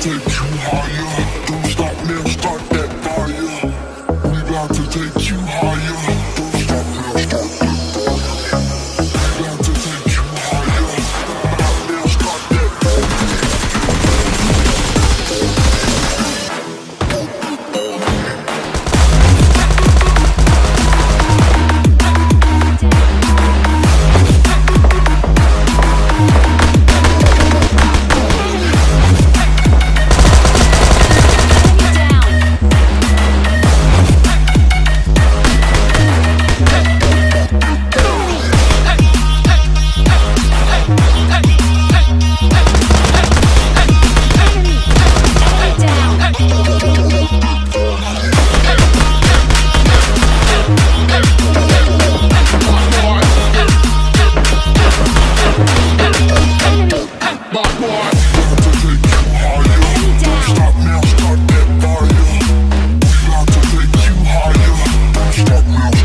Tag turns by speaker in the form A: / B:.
A: take you higher. Don't stop now, start that fire. We about to take you higher.